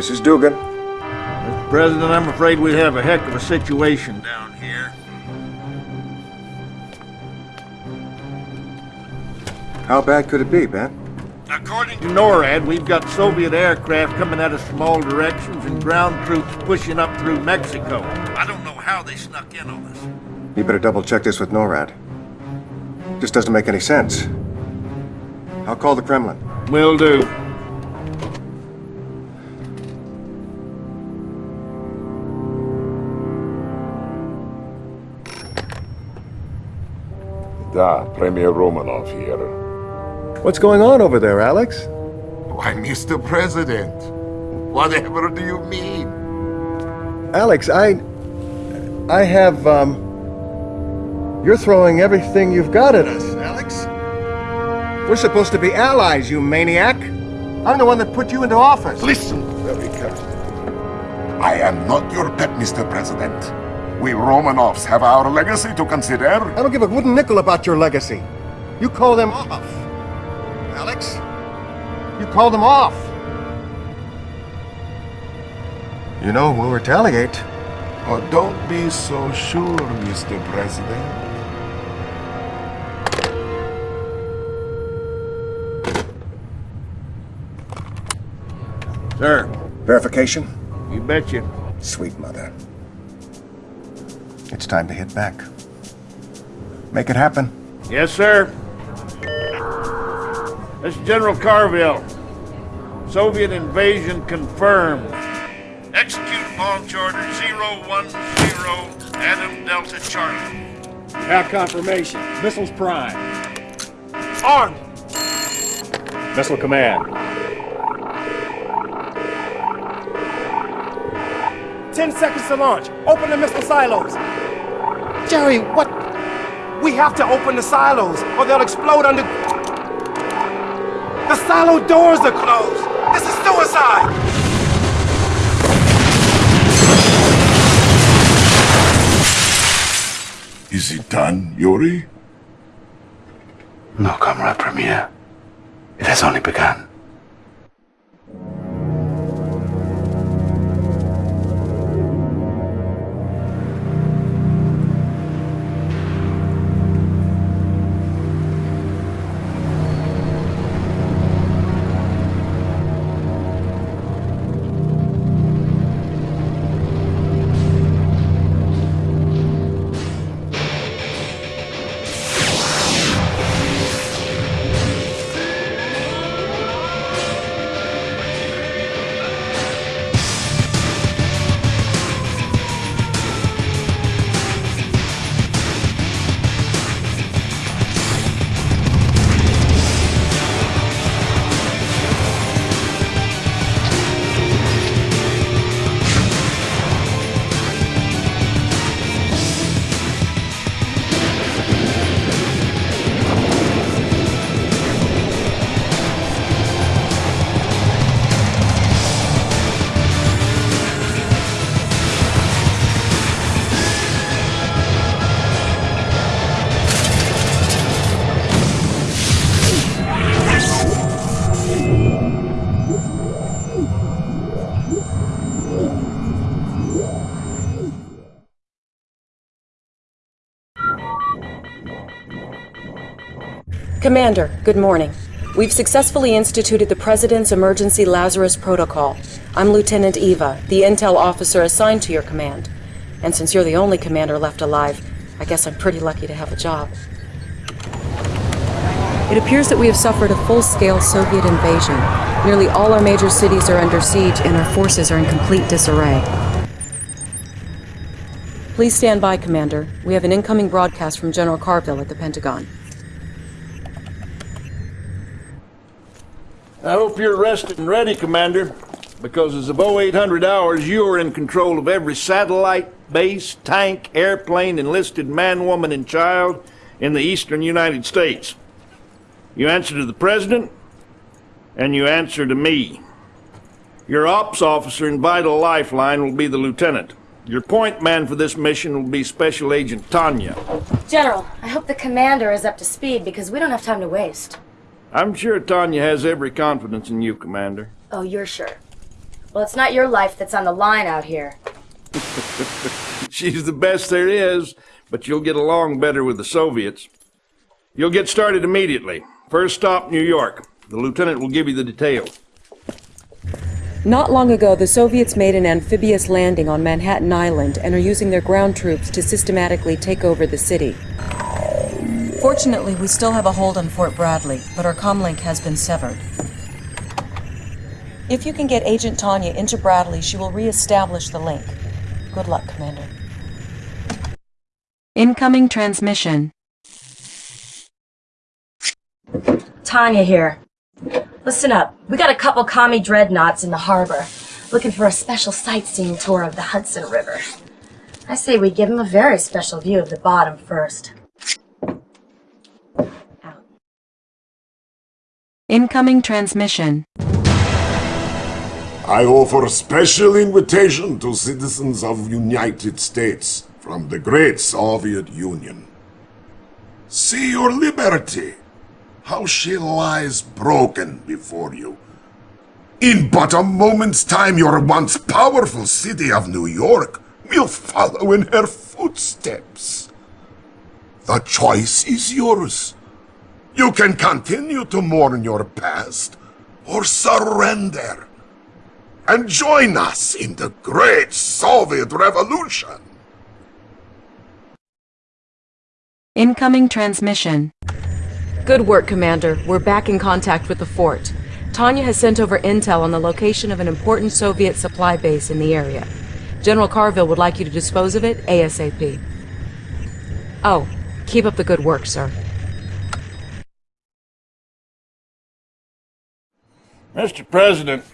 This is Dugan. Mr. President, I'm afraid we have a heck of a situation down here. How bad could it be, Ben? According to NORAD, we've got Soviet aircraft coming at us from all directions and ground troops pushing up through Mexico. I don't know how they snuck in on us. You better double check this with NORAD. This doesn't make any sense. I'll call the Kremlin. Will do. Premier Romanov here. What's going on over there, Alex? Why, Mr. President, whatever do you mean? Alex, I... I have, um... You're throwing everything you've got at us, Alex. We're supposed to be allies, you maniac. I'm the one that put you into office. Listen very carefully. I am not your pet, Mr. President. We Romanovs have our legacy to consider. I don't give a wooden nickel about your legacy. You call them off. Alex? You call them off. You know, we'll retaliate. Oh, don't be so sure, Mr. President. Sir, Verification? you betcha. Sweet mother. It's time to hit back. Make it happen. Yes, sir. This is General Carville. Soviet invasion confirmed. Execute launch order 010 Adam Delta Charlie. Have confirmation. Missiles prime. Armed! Missile command. Ten seconds to launch. Open the missile silos. Jerry, what? We have to open the silos, or they'll explode under... The silo doors are closed! This is suicide! Is it done, Yuri? No, Comrade Premier. It has only begun. Commander, good morning. We've successfully instituted the President's Emergency Lazarus Protocol. I'm Lieutenant Eva, the intel officer assigned to your command. And since you're the only commander left alive, I guess I'm pretty lucky to have a job. It appears that we have suffered a full-scale Soviet invasion. Nearly all our major cities are under siege and our forces are in complete disarray. Please stand by, Commander. We have an incoming broadcast from General Carville at the Pentagon. I hope you're rested and ready, Commander, because as of 0800 hours, you are in control of every satellite, base, tank, airplane, enlisted man, woman, and child in the eastern United States. You answer to the President, and you answer to me. Your ops officer and vital lifeline will be the Lieutenant. Your point man for this mission will be Special Agent Tanya. General, I hope the commander is up to speed because we don't have time to waste. I'm sure Tanya has every confidence in you, Commander. Oh, you're sure. Well, it's not your life that's on the line out here. She's the best there is, but you'll get along better with the Soviets. You'll get started immediately. First stop, New York. The lieutenant will give you the details. Not long ago, the Soviets made an amphibious landing on Manhattan Island and are using their ground troops to systematically take over the city. Fortunately, we still have a hold on Fort Bradley, but our comlink has been severed. If you can get Agent Tanya into Bradley, she will re-establish the link. Good luck, Commander. Incoming transmission. Tanya here. Listen up. We got a couple commie dreadnoughts in the harbor, looking for a special sightseeing tour of the Hudson River. I say we give them a very special view of the bottom first. Out. Incoming transmission. I offer a special invitation to citizens of United States from the great Soviet Union. See your liberty, how she lies broken before you. In but a moment's time, your once powerful city of New York will follow in her footsteps. The choice is yours. You can continue to mourn your past, or surrender and join us in the great Soviet Revolution. Incoming transmission. Good work, Commander. We're back in contact with the fort. Tanya has sent over intel on the location of an important Soviet supply base in the area. General Carville would like you to dispose of it ASAP. Oh, keep up the good work, sir. Mr. President,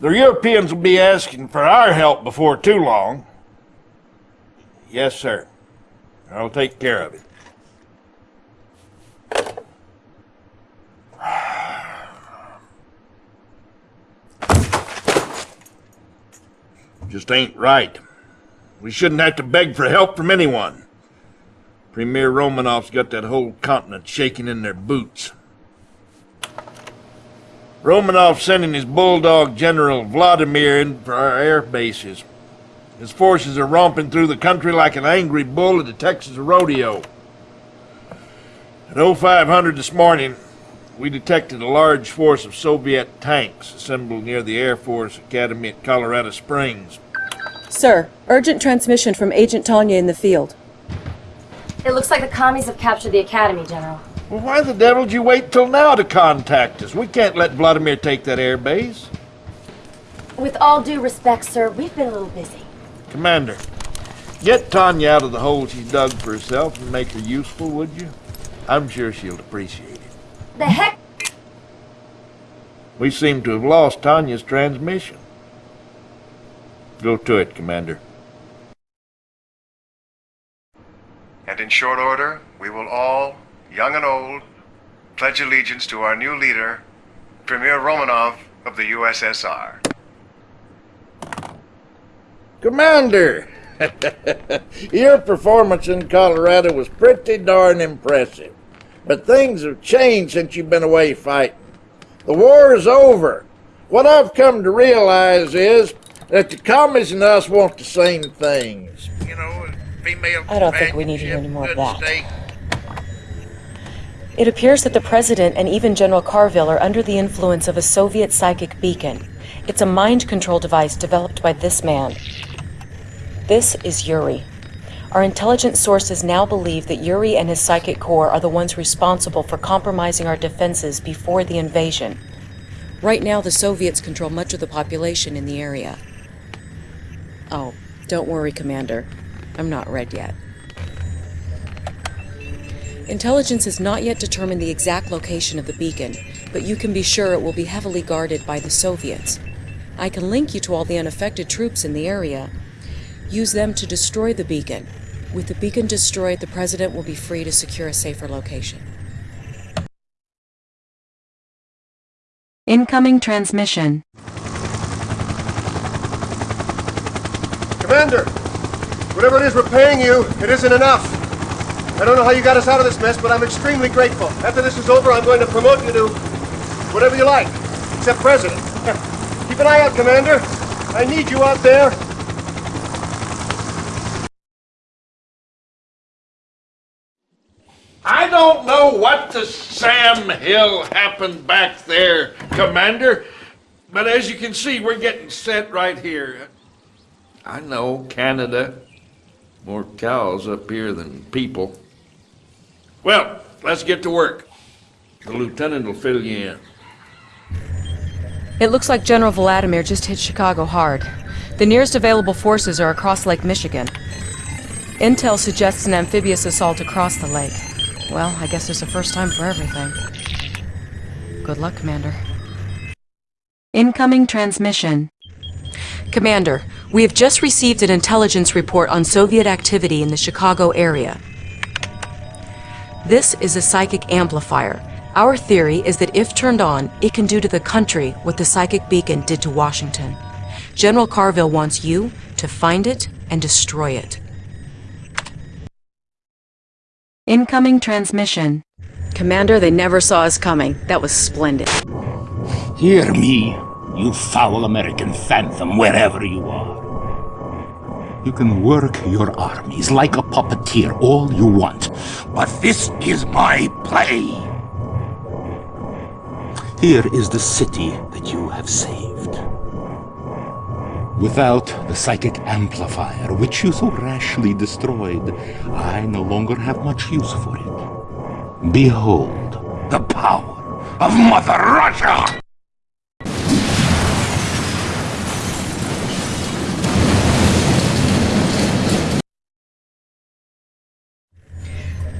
the Europeans will be asking for our help before too long. Yes, sir. I'll take care of it. Just ain't right. We shouldn't have to beg for help from anyone. Premier Romanov's got that whole continent shaking in their boots. Romanov sending his bulldog General Vladimir in for our air bases. His forces are romping through the country like an angry bull at a Texas rodeo. At 0500 this morning, we detected a large force of Soviet tanks assembled near the Air Force Academy at Colorado Springs. Sir, urgent transmission from Agent Tanya in the field. It looks like the commies have captured the academy, General. Well, why the devil did you wait till now to contact us? We can't let Vladimir take that air base. With all due respect, sir, we've been a little busy. Commander, get Tanya out of the hole she's dug for herself and make her useful, would you? I'm sure she'll appreciate it. The heck? We seem to have lost Tanya's transmission. Go to it, Commander. And in short order, we will all, young and old, pledge allegiance to our new leader, Premier Romanov of the USSR. Commander! Your performance in Colorado was pretty darn impressive. But things have changed since you've been away fighting. The war is over. What I've come to realize is that the commies and us want the same things. You know, female I don't think we need to hear any more of that. steak. It appears that the President and even General Carville are under the influence of a Soviet psychic beacon. It's a mind control device developed by this man. This is Yuri. Our intelligence sources now believe that Yuri and his psychic corps are the ones responsible for compromising our defenses before the invasion. Right now, the Soviets control much of the population in the area. Oh, don't worry, Commander. I'm not red yet. Intelligence has not yet determined the exact location of the beacon, but you can be sure it will be heavily guarded by the Soviets. I can link you to all the unaffected troops in the area. Use them to destroy the beacon. With the beacon destroyed, the President will be free to secure a safer location. Incoming transmission. Commander, whatever it is we're paying you, it isn't enough. I don't know how you got us out of this mess, but I'm extremely grateful. After this is over, I'm going to promote you to whatever you like, except president. Keep an eye out, Commander. I need you out there. I don't know what to Sam Hill happened back there, Commander, but as you can see, we're getting set right here. I know Canada. More cows up here than people. Well, let's get to work. The lieutenant will fill you in. It looks like General Vladimir just hit Chicago hard. The nearest available forces are across Lake Michigan. Intel suggests an amphibious assault across the lake. Well, I guess there's a first time for everything. Good luck, Commander. Incoming transmission. Commander, we have just received an intelligence report on Soviet activity in the Chicago area. This is a psychic amplifier. Our theory is that if turned on, it can do to the country what the psychic beacon did to Washington. General Carville wants you to find it and destroy it. Incoming transmission. Commander, they never saw us coming. That was splendid. Hear me, you foul American phantom, wherever you are. You can work your armies like a puppeteer all you want, but this is my play. Here is the city that you have saved. Without the psychic amplifier, which you so rashly destroyed, I no longer have much use for it. Behold the power of Mother Russia!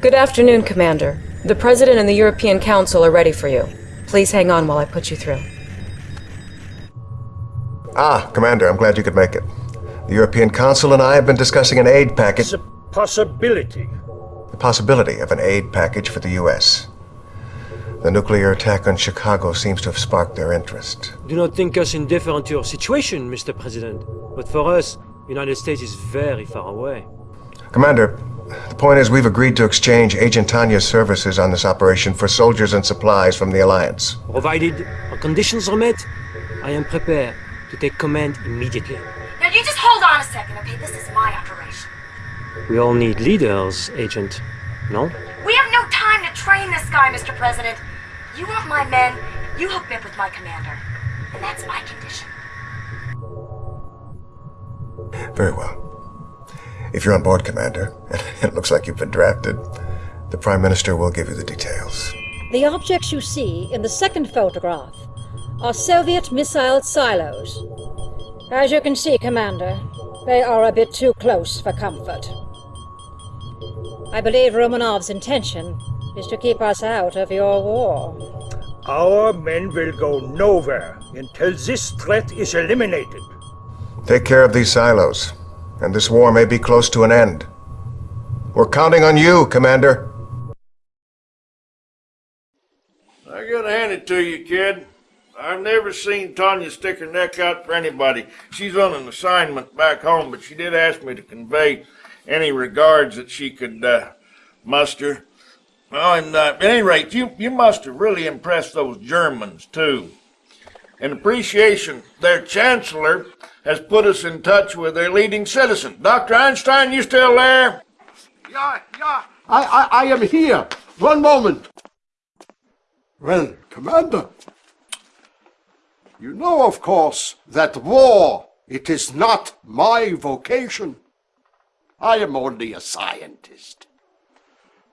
Good afternoon, Commander. The President and the European Council are ready for you. Please hang on while I put you through. Ah, Commander, I'm glad you could make it. The European Council and I have been discussing an aid package. It's a possibility. The possibility of an aid package for the U.S. The nuclear attack on Chicago seems to have sparked their interest. Do not think us indifferent to your situation, Mr. President. But for us, United States is very far away. Commander, the point is we've agreed to exchange Agent Tanya's services on this operation for soldiers and supplies from the Alliance. Provided our conditions are met, I am prepared to take command immediately. Now you just hold on a second, okay? This is my operation. We all need leaders, Agent. No? We have no time to train this guy, Mr. President. You want my men, you hook me up with my commander. And that's my condition. Very well. If you're on board, Commander, and it looks like you've been drafted, the Prime Minister will give you the details. The objects you see in the second photograph are Soviet missile silos. As you can see, Commander, they are a bit too close for comfort. I believe Romanov's intention is to keep us out of your war. Our men will go nowhere until this threat is eliminated. Take care of these silos, and this war may be close to an end. We're counting on you, Commander. I gotta hand it to you, kid. I've never seen Tanya stick her neck out for anybody. She's on an assignment back home, but she did ask me to convey any regards that she could uh, muster. Well, and uh, at any rate, you, you must have really impressed those Germans, too. In appreciation, their chancellor has put us in touch with their leading citizen. Dr. Einstein, you still there? Yeah, yeah. I, I, I am here. One moment. Well, Commander, you know, of course, that war, it is not my vocation. I am only a scientist.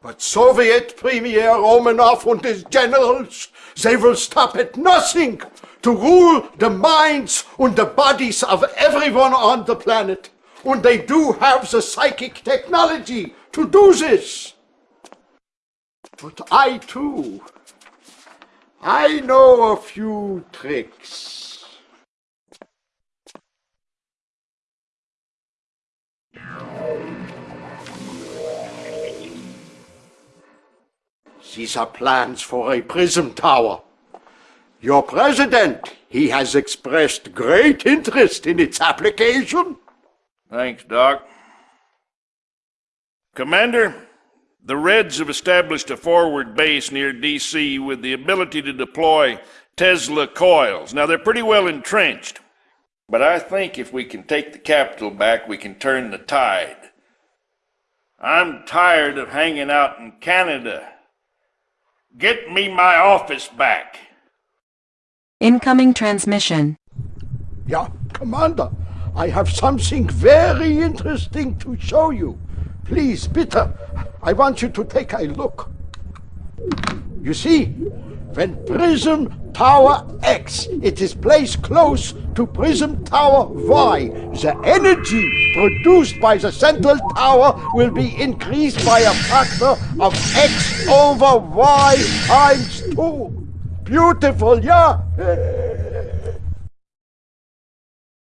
But Soviet Premier Romanov and his generals, they will stop at nothing to rule the minds and the bodies of everyone on the planet. And they do have the psychic technology to do this. But I too, I know a few tricks. These are plans for a prism tower. Your president, he has expressed great interest in its application. Thanks, Doc. Commander, the Reds have established a forward base near D.C. with the ability to deploy Tesla coils. Now, they're pretty well entrenched. But I think if we can take the capital back, we can turn the tide. I'm tired of hanging out in Canada. Get me my office back. Incoming transmission. Yeah, Commander, I have something very interesting to show you. Please, Peter, I want you to take a look. You see, when Prism Tower X it is placed close to Prism Tower Y, the energy produced by the central tower will be increased by a factor of X over Y times 2. Beautiful, yeah?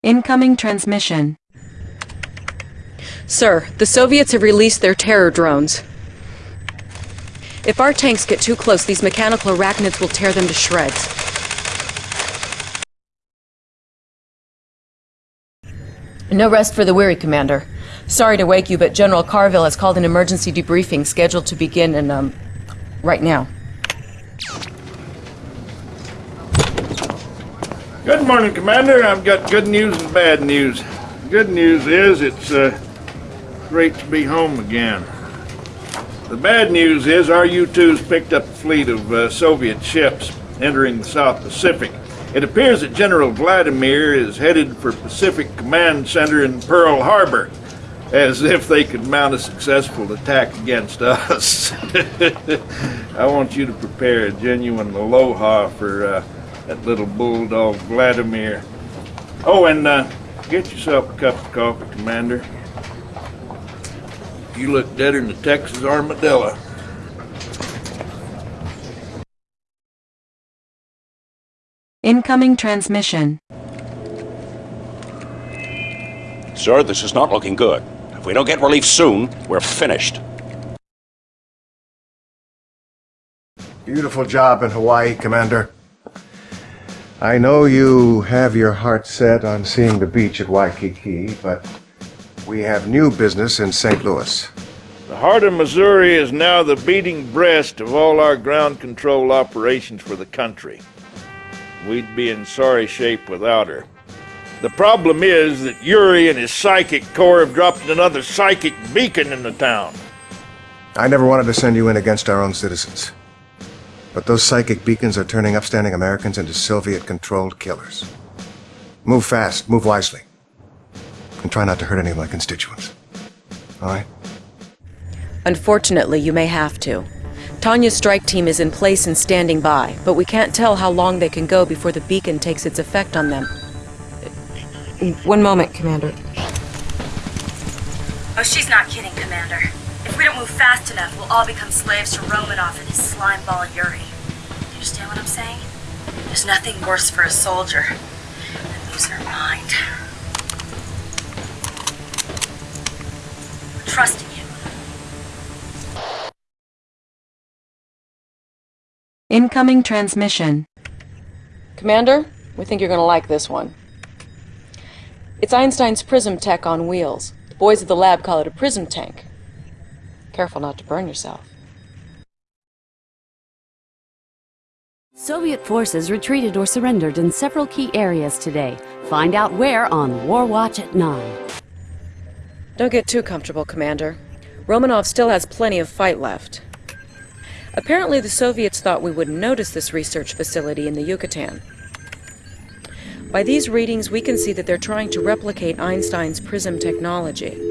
Incoming transmission. Sir, the Soviets have released their terror drones. If our tanks get too close, these mechanical arachnids will tear them to shreds. No rest for the weary, Commander. Sorry to wake you, but General Carville has called an emergency debriefing scheduled to begin in, um, right now. Good morning, Commander. I've got good news and bad news. Good news is it's uh, great to be home again. The bad news is our U-2's picked up a fleet of uh, Soviet ships entering the South Pacific. It appears that General Vladimir is headed for Pacific Command Center in Pearl Harbor, as if they could mount a successful attack against us. I want you to prepare a genuine aloha for uh, that little bulldog Vladimir. Oh, and uh, get yourself a cup of coffee, Commander. You look deader than the Texas armadillo. Incoming transmission. Sir, this is not looking good. If we don't get relief soon, we're finished. Beautiful job in Hawaii, Commander. I know you have your heart set on seeing the beach at Waikiki, but we have new business in St. Louis. The heart of Missouri is now the beating breast of all our ground control operations for the country. We'd be in sorry shape without her. The problem is that Yuri and his psychic corps have dropped another psychic beacon in the town. I never wanted to send you in against our own citizens. But those psychic beacons are turning upstanding Americans into Soviet-controlled killers. Move fast, move wisely. And try not to hurt any of my constituents. All right? Unfortunately, you may have to. Tanya's strike team is in place and standing by, but we can't tell how long they can go before the beacon takes its effect on them. One moment, Commander. Oh, she's not kidding, Commander. If we don't move fast enough, we'll all become slaves to Romanov and his slime ball Yuri. Do you understand what I'm saying? There's nothing worse for a soldier than losing her mind. We're trusting you. Incoming transmission. Commander, we think you're gonna like this one. It's Einstein's prism tech on wheels. The boys at the lab call it a prism tank. Careful not to burn yourself. Soviet forces retreated or surrendered in several key areas today. Find out where on War Watch at 9. Don't get too comfortable, Commander. Romanov still has plenty of fight left. Apparently the Soviets thought we wouldn't notice this research facility in the Yucatan. By these readings, we can see that they're trying to replicate Einstein's prism technology.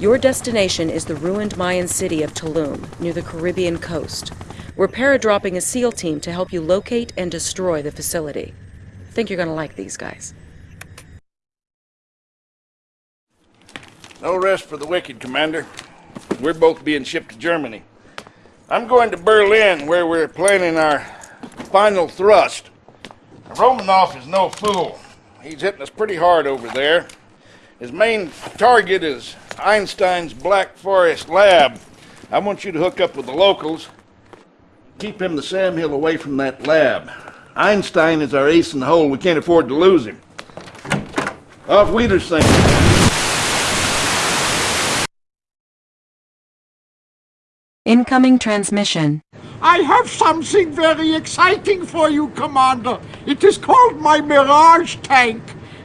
Your destination is the ruined Mayan city of Tulum, near the Caribbean coast. We're paradropping a SEAL team to help you locate and destroy the facility. Think you're gonna like these guys. No rest for the wicked, Commander. We're both being shipped to Germany. I'm going to Berlin, where we're planning our final thrust. Romanov is no fool. He's hitting us pretty hard over there. His main target is Einstein's Black Forest lab. I want you to hook up with the locals. Keep him the Sam Hill away from that lab. Einstein is our ace in the hole. We can't afford to lose him. Auf Wiedersehen. Incoming transmission. I have something very exciting for you, Commander. It is called my Mirage tank.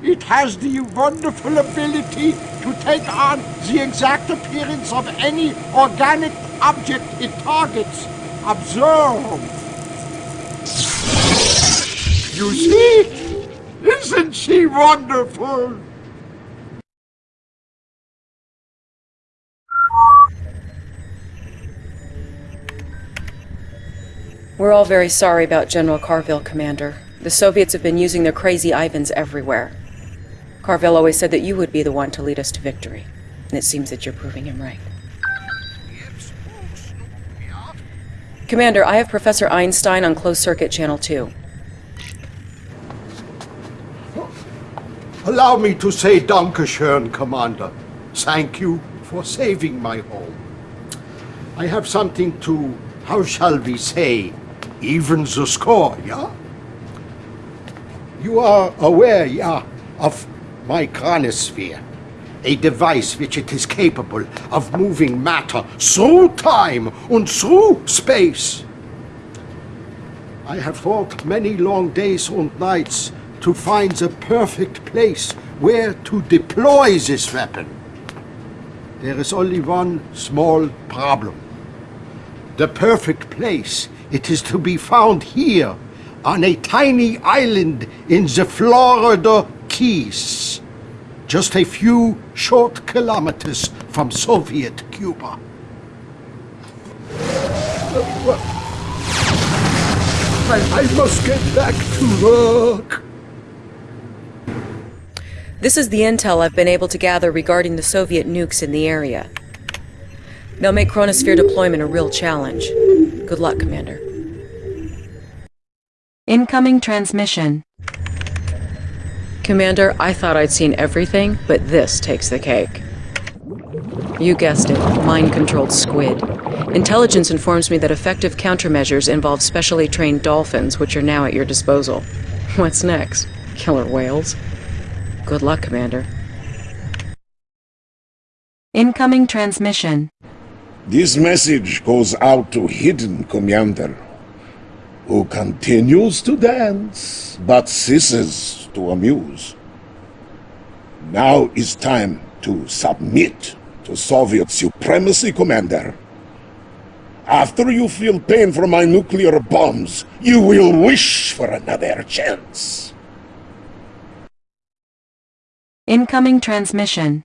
It has the wonderful ability to take on the exact appearance of any organic object it targets. Observe. You see? Isn't she wonderful? We're all very sorry about General Carville, Commander. The Soviets have been using their crazy Ivans everywhere. Carville always said that you would be the one to lead us to victory, and it seems that you're proving him right. Commander, I have Professor Einstein on closed circuit channel 2. Allow me to say Dankeschön, Commander. Thank you for saving my home. I have something to, how shall we say, even the score, yeah? You are aware, yeah, of my chronosphere, a device which it is capable of moving matter through time and through space. I have fought many long days and nights to find the perfect place where to deploy this weapon. There is only one small problem. The perfect place, it is to be found here, on a tiny island in the Florida Keys, just a few short kilometers from Soviet Cuba. I, I must get back to work. This is the intel I've been able to gather regarding the Soviet nukes in the area. They'll make Chronosphere deployment a real challenge. Good luck, Commander. Incoming transmission. Commander, I thought I'd seen everything, but this takes the cake. You guessed it, mind-controlled squid. Intelligence informs me that effective countermeasures involve specially trained dolphins, which are now at your disposal. What's next? Killer whales? Good luck, Commander. Incoming transmission. This message goes out to Hidden Commander, who continues to dance, but ceases to amuse. Now is time to submit to Soviet supremacy, Commander. After you feel pain from my nuclear bombs, you will wish for another chance. Incoming transmission.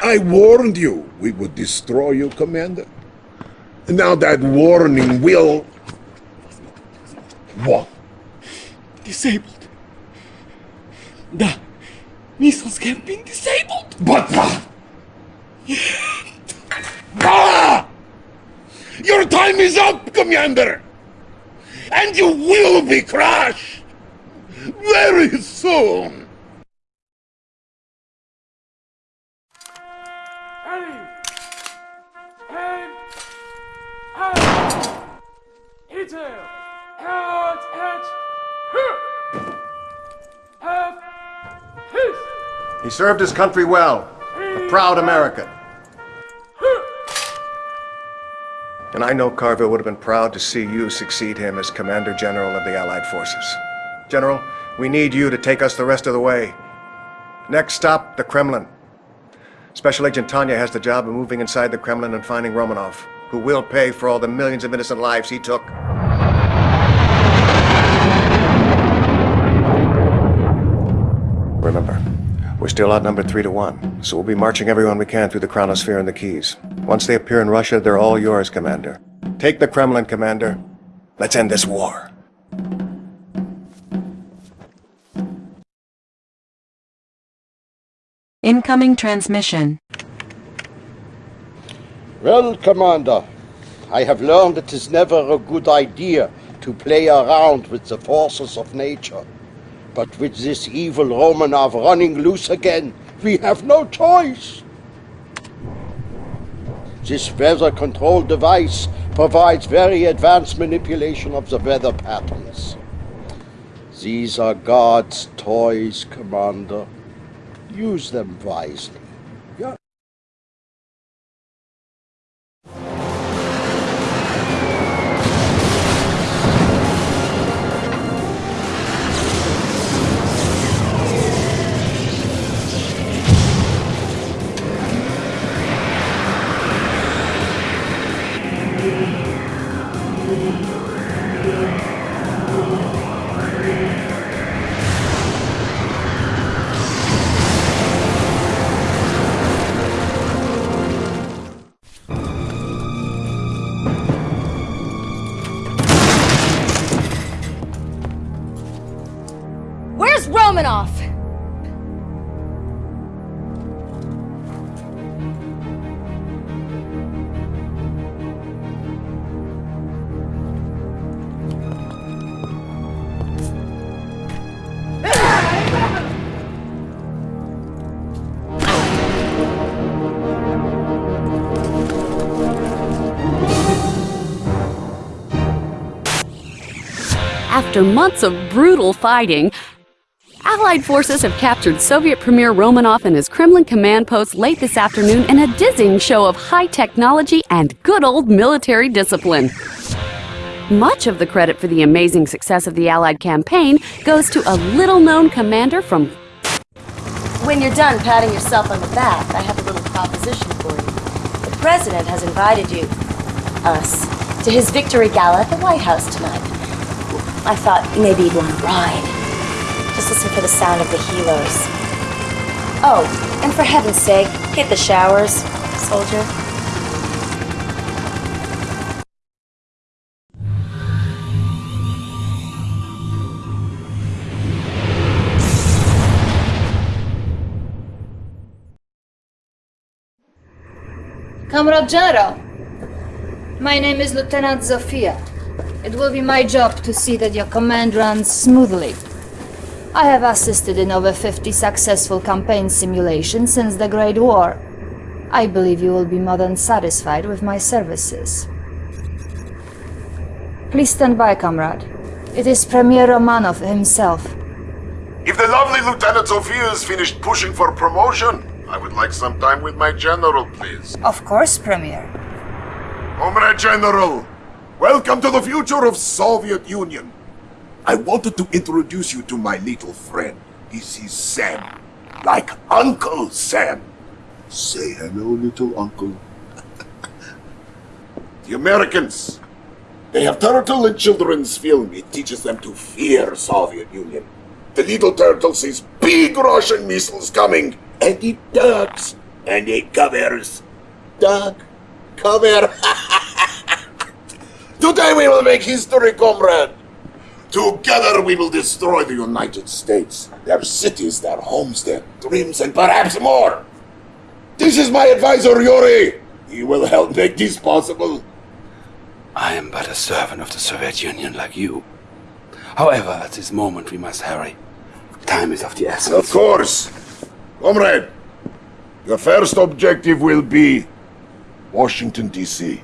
I warned you we would destroy you, Commander. Now that warning will... What? Disabled. The missiles have been disabled. But... Ah! Your time is up, Commander! And you will be crushed! Very soon! He served his country well. A proud American. And I know Carville would have been proud to see you succeed him as Commander General of the Allied Forces. General, we need you to take us the rest of the way. Next stop, the Kremlin. Special Agent Tanya has the job of moving inside the Kremlin and finding Romanov, who will pay for all the millions of innocent lives he took. Remember, we're still outnumbered three to one, so we'll be marching everyone we can through the Chronosphere and the Keys. Once they appear in Russia, they're all yours, Commander. Take the Kremlin, Commander. Let's end this war. Incoming transmission. Well, Commander, I have learned it is never a good idea to play around with the forces of nature. But with this evil Romanov running loose again, we have no choice. This weather control device provides very advanced manipulation of the weather patterns. These are God's toys, Commander. Use them wisely. After months of brutal fighting, Allied forces have captured Soviet Premier Romanov and his Kremlin command post late this afternoon in a dizzying show of high technology and good old military discipline. Much of the credit for the amazing success of the Allied campaign goes to a little known commander from. When you're done patting yourself on the back, I have a little proposition for you. The President has invited you, us, to his victory gala at the White House tonight. I thought maybe you'd want to ride. Just listen for the sound of the helos. Oh, and for heaven's sake, hit the showers, soldier. Comrade General, my name is Lieutenant Zofia. It will be my job to see that your command runs smoothly. I have assisted in over 50 successful campaign simulations since the Great War. I believe you will be more than satisfied with my services. Please stand by, comrade. It is Premier Romanov himself. If the lovely Lieutenant Zofia is finished pushing for promotion, I would like some time with my general, please. Of course, Premier. Comrade General, welcome to the future of Soviet Union. I wanted to introduce you to my little friend. This is Sam. Like Uncle Sam. Say hello, little uncle. the Americans. They have turtle in children's film. It teaches them to fear Soviet Union. The little turtle sees big Russian missiles coming, and it ducks, and it covers. Duck, cover. Today we will make history, comrade. Together we will destroy the United States, their cities, their homes, their dreams, and perhaps more. This is my advisor, Yuri. He will help make this possible. I am but a servant of the Soviet Union like you. However, at this moment we must hurry. Time is of the essence. Of course. Comrade, your first objective will be Washington, D.C.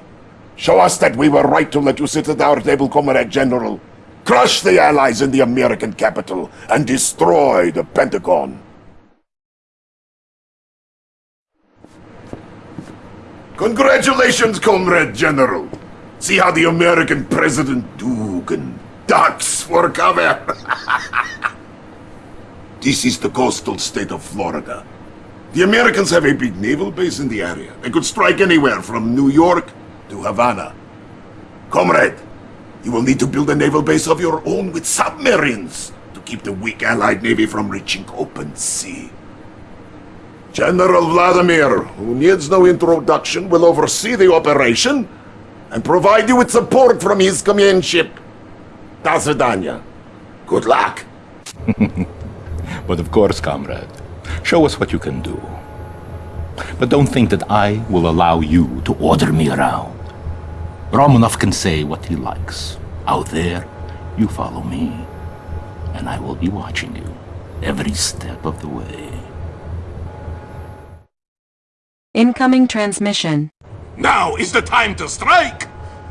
Show us that we were right to let you sit at our table, Comrade General. Crush the Allies in the American capital and destroy the Pentagon. Congratulations, Comrade General. See how the American President Dugan ducks for cover. this is the coastal state of Florida. The Americans have a big naval base in the area. They could strike anywhere from New York Havana. Comrade, you will need to build a naval base of your own with submarines to keep the weak Allied Navy from reaching open sea. General Vladimir, who needs no introduction, will oversee the operation and provide you with support from his ship. До Good luck. but of course, comrade, show us what you can do. But don't think that I will allow you to order me around. Romanov can say what he likes. Out there, you follow me, and I will be watching you every step of the way. Incoming transmission. Now is the time to strike!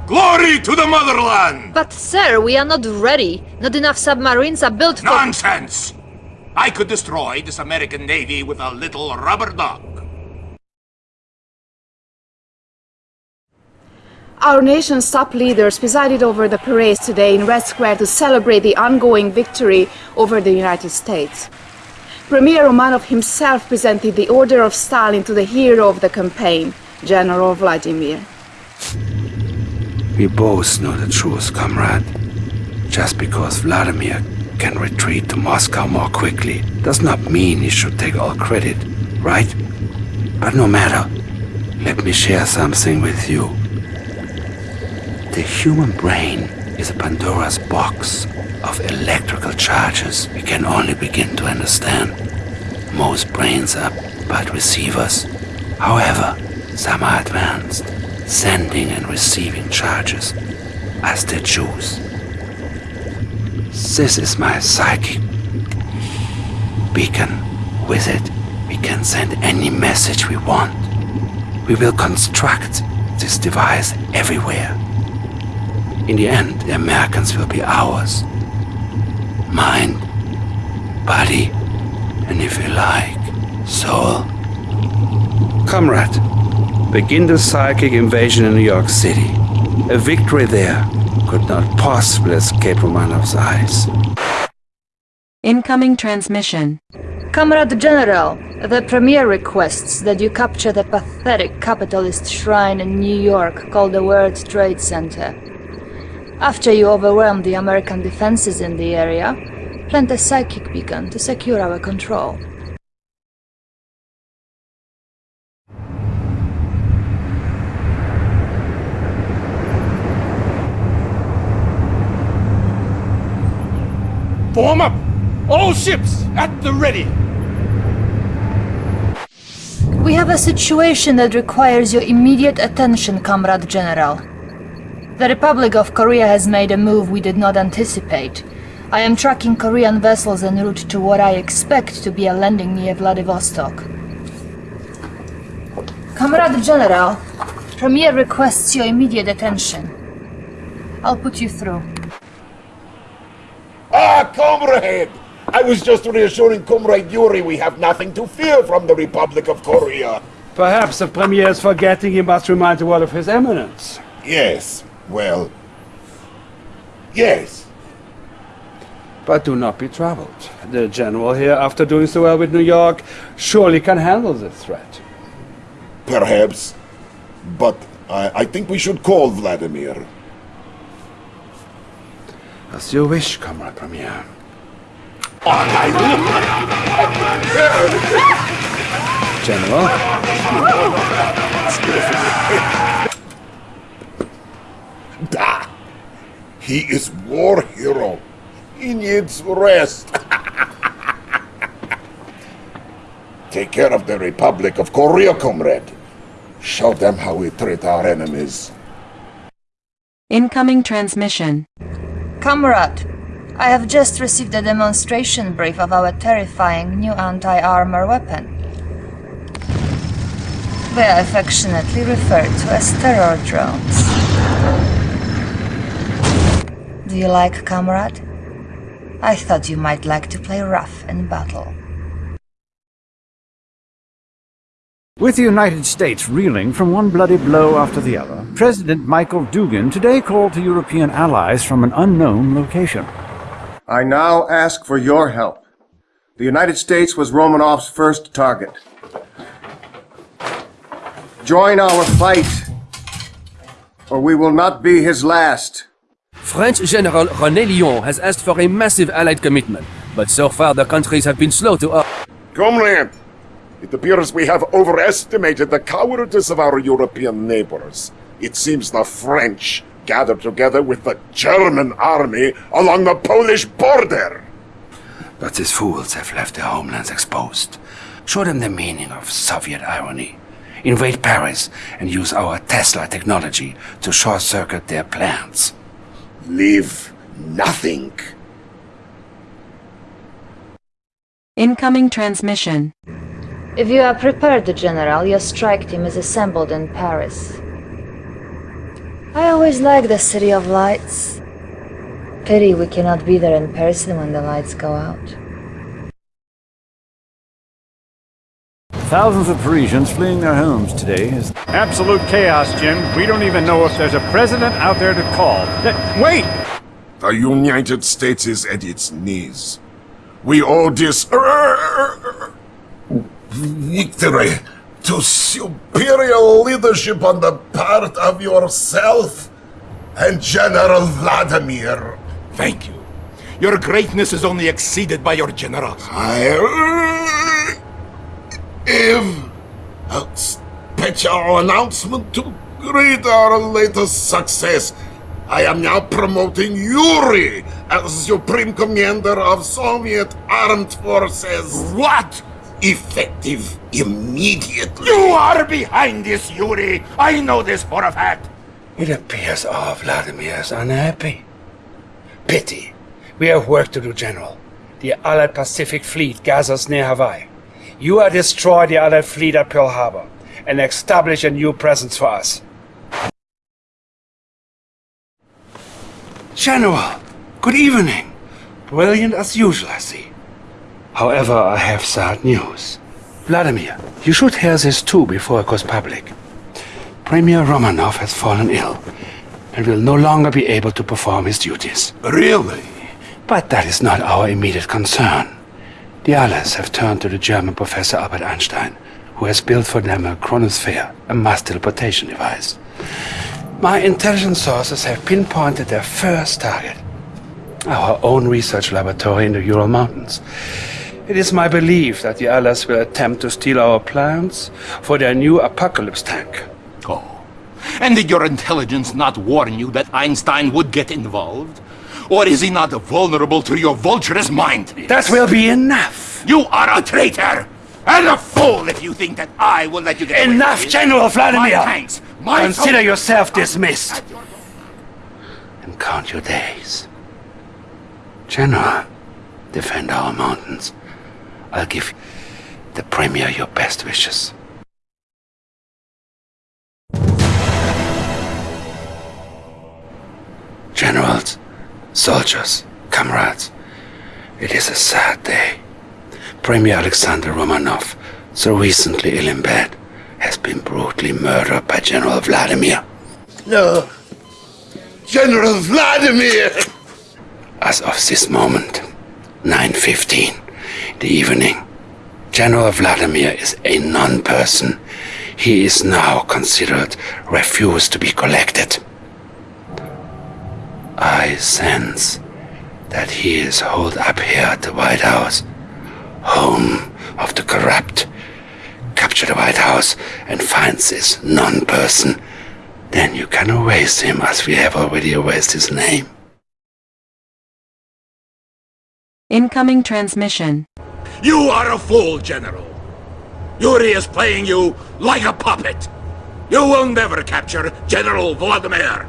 Glory to the motherland! But sir, we are not ready. Not enough submarines are built for- Nonsense! I could destroy this American Navy with a little rubber duck. Our nation's top leaders presided over the parades today in Red Square to celebrate the ongoing victory over the United States. Premier Romanov himself presented the Order of Stalin to the hero of the campaign, General Vladimir. We both know the truth, comrade. Just because Vladimir can retreat to Moscow more quickly does not mean he should take all credit, right? But no matter, let me share something with you. The human brain is a Pandora's box of electrical charges we can only begin to understand. Most brains are but receivers. However, some are advanced, sending and receiving charges as they choose. This is my psychic beacon. With it, we can send any message we want. We will construct this device everywhere. In the end, the Americans will be ours. Mind, body, and if you like, soul. Comrade, begin the psychic invasion in New York City. A victory there could not possibly escape Romanov's eyes. Incoming transmission. Comrade General, the Premier requests that you capture the pathetic capitalist shrine in New York called the World Trade Center. After you overwhelm the American defenses in the area, plant a psychic beacon to secure our control. Form up! All ships at the ready! We have a situation that requires your immediate attention, Comrade General. The Republic of Korea has made a move we did not anticipate. I am tracking Korean vessels en route to what I expect to be a landing near Vladivostok. Comrade General, Premier requests your immediate attention. I'll put you through. Ah, comrade! I was just reassuring Comrade Yuri we have nothing to fear from the Republic of Korea. Perhaps the Premier is forgetting he must remind the world of His Eminence. Yes, well... Yes. But do not be troubled. The General here, after doing so well with New York, surely can handle the threat. Perhaps. But I, I think we should call Vladimir. As you wish, Comrade Premier. General? Da! He is war hero. He needs rest. Take care of the Republic of Korea, comrade. Show them how we treat our enemies. Incoming transmission. Comrade, I have just received a demonstration brief of our terrifying new anti-armor weapon. They are affectionately referred to as terror drones. Do you like, comrade? I thought you might like to play rough in battle. With the United States reeling from one bloody blow after the other, President Michael Dugan today called to European allies from an unknown location. I now ask for your help. The United States was Romanov's first target. Join our fight, or we will not be his last. French General René Lyon has asked for a massive Allied commitment, but so far the countries have been slow to... Comrade, it appears we have overestimated the cowardice of our European neighbors. It seems the French gathered together with the German army along the Polish border. But these fools have left their homelands exposed. Show them the meaning of Soviet irony. Invade Paris and use our Tesla technology to short-circuit their plans. Leave nothing. Incoming transmission. If you are prepared, General, your strike team is assembled in Paris. I always like the City of Lights. Pity we cannot be there in person when the lights go out. Thousands of Parisians fleeing their homes today is Absolute chaos, Jim. We don't even know if there's a president out there to call. Th- wait! The United States is at its knees. We owe this uh, victory to superior leadership on the part of yourself and General Vladimir. Thank you. Your greatness is only exceeded by your generals. I have a special announcement to greet our latest success I am now promoting Yuri as Supreme Commander of Soviet Armed Forces. What? Effective immediately. You are behind this, Yuri. I know this for a fact. It appears our Vladimir is unhappy. Pity. We have work to do, General. The Allied Pacific Fleet gathers near Hawaii. You are destroy the Allied fleet at Pearl Harbor and establish a new presence for us. General, good evening. Brilliant as usual, I see. However, I have sad news. Vladimir, you should hear this too before it goes public. Premier Romanov has fallen ill and will no longer be able to perform his duties. Really? But that is not our immediate concern. The Allies have turned to the German professor Albert Einstein, who has built for them a chronosphere, a mass teleportation device. My intelligence sources have pinpointed their first target. Our own research laboratory in the Ural Mountains. It is my belief that the Allies will attempt to steal our plans for their new apocalypse tank. Oh. And did your intelligence not warn you that Einstein would get involved? Or is he not vulnerable to your vulturous mind? That will be enough. You are a traitor! And a fool if you think that I will let you get away Enough, General My Vladimir! tanks, my Consider yourself dismissed. And count your days. General, defend our mountains. I'll give the Premier your best wishes. Generals, soldiers, comrades, it is a sad day. Premier Alexander Romanov, so recently ill in bed, has been brutally murdered by General Vladimir. No. General Vladimir! As of this moment, 9.15 the evening, General Vladimir is a non-person. He is now considered refused to be collected. I sense that he is holed up here at the White House, home of the corrupt. Capture the White House and find this non-person. Then you can erase him as we have already erased his name. Incoming transmission. You are a fool, General. Yuri is playing you like a puppet. You will never capture General Vladimir.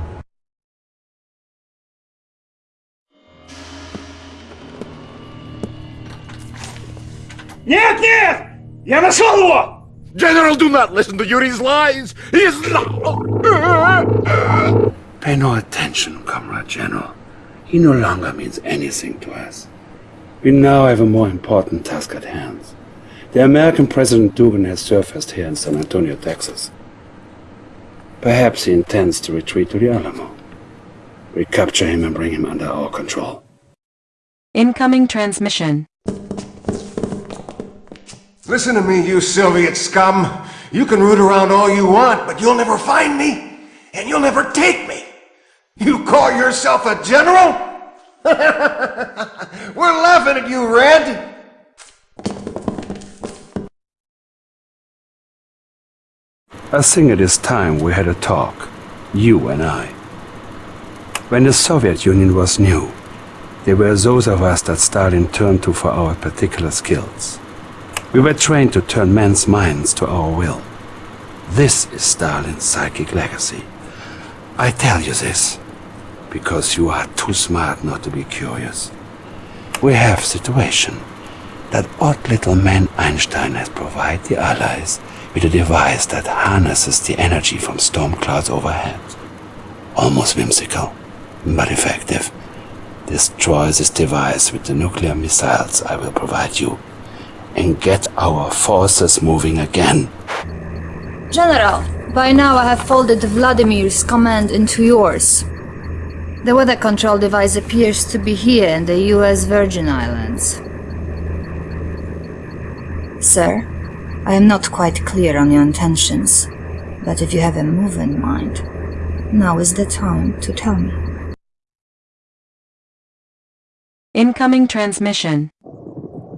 Нет, нет! Я нашел его! General, do not listen to Yuri's lies. He is not. Pay no attention, Comrade General. He no longer means anything to us. We now have a more important task at hand. The American President Dugan has surfaced here in San Antonio, Texas. Perhaps he intends to retreat to the Alamo. We capture him and bring him under our control. Incoming transmission. Listen to me, you Soviet scum. You can root around all you want, but you'll never find me, and you'll never take me. You call yourself a general? We're laughing at you, Red. I think it is time we had a talk, you and I. When the Soviet Union was new, there were those of us that Stalin turned to for our particular skills. We were trained to turn men's minds to our will. This is Stalin's psychic legacy. I tell you this because you are too smart not to be curious. We have a situation that odd little man Einstein has provided the Allies with a device that harnesses the energy from storm clouds overhead. Almost whimsical, but effective. Destroy this device with the nuclear missiles I will provide you and get our forces moving again. General, by now I have folded Vladimir's command into yours. The weather control device appears to be here in the US Virgin Islands. Sir, I am not quite clear on your intentions, but if you have a move in mind, now is the time to tell me. Incoming transmission.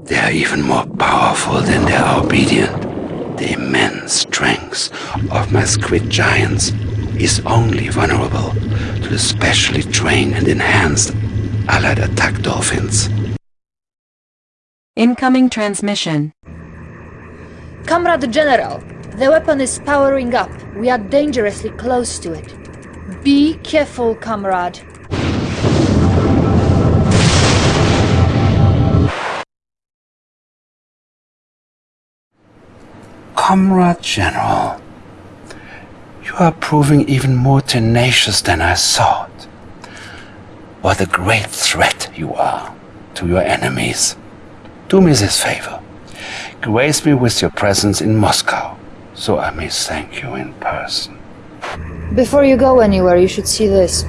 They are even more powerful than they are obedient. The immense strength of my squid giants is only vulnerable to the specially trained and enhanced Allied attack dolphins. Incoming transmission. Comrade General, the weapon is powering up. We are dangerously close to it. Be careful, comrade. Comrade General, you are proving even more tenacious than I thought. What a great threat you are to your enemies. Do me this favor. Grace me with your presence in Moscow, so I may thank you in person. Before you go anywhere, you should see this.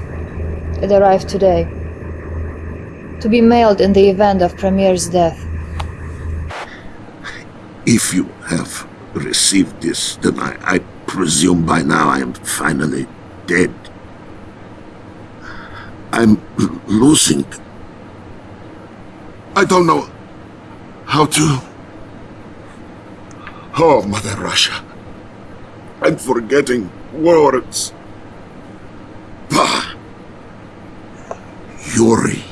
It arrived today. To be mailed in the event of Premier's death. If you have received this, then I, I presume by now I am finally dead. I'm losing. I don't know how to. Oh, Mother Russia. I'm forgetting words. Bah! Yuri.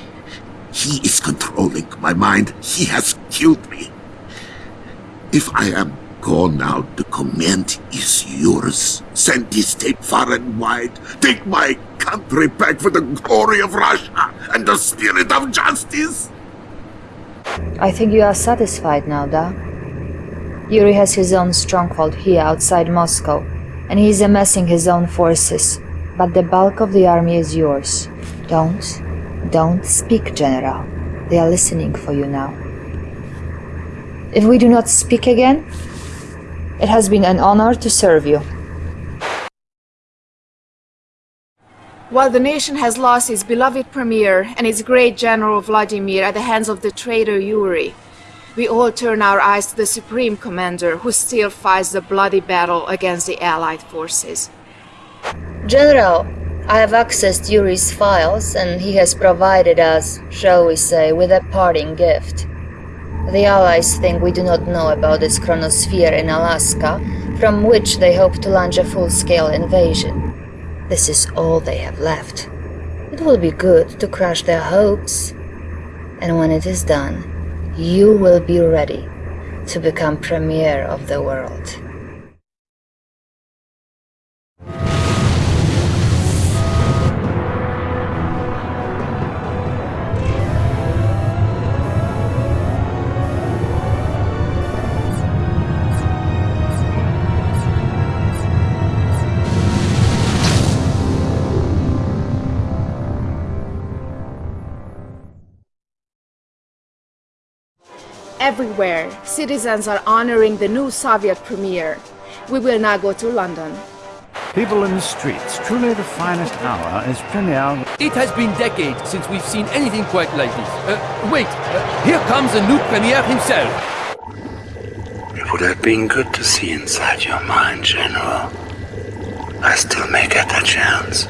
He is controlling my mind. He has killed me. If I am gone now, the command is yours. Send this tape far and wide. Take my country back for the glory of Russia and the spirit of justice. I think you are satisfied now, da? Yuri has his own stronghold here outside Moscow, and he is amassing his own forces. But the bulk of the army is yours. Don't, don't speak, General. They are listening for you now. If we do not speak again, it has been an honor to serve you. While the nation has lost its beloved premier and its great general Vladimir at the hands of the traitor Yuri, we all turn our eyes to the supreme commander who still fights the bloody battle against the allied forces. General, I have accessed Yuri's files and he has provided us, shall we say, with a parting gift. The Allies think we do not know about this chronosphere in Alaska, from which they hope to launch a full-scale invasion. This is all they have left. It will be good to crush their hopes. And when it is done, you will be ready to become premier of the world. Everywhere, citizens are honoring the new Soviet premier. We will now go to London. People in the streets, truly the finest hour is premiere. It has been decades since we've seen anything quite like this. Uh, wait, uh, here comes the new premier himself. It would have been good to see inside your mind, General. I still may get that chance.